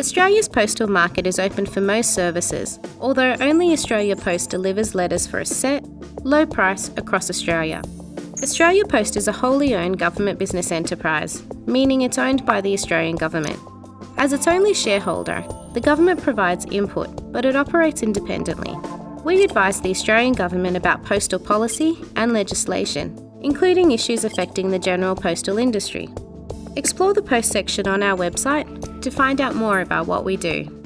Australia's postal market is open for most services, although only Australia Post delivers letters for a set, low price across Australia. Australia Post is a wholly owned government business enterprise, meaning it's owned by the Australian Government. As its only shareholder, the government provides input, but it operates independently. We advise the Australian Government about postal policy and legislation, including issues affecting the general postal industry. Explore the post section on our website to find out more about what we do.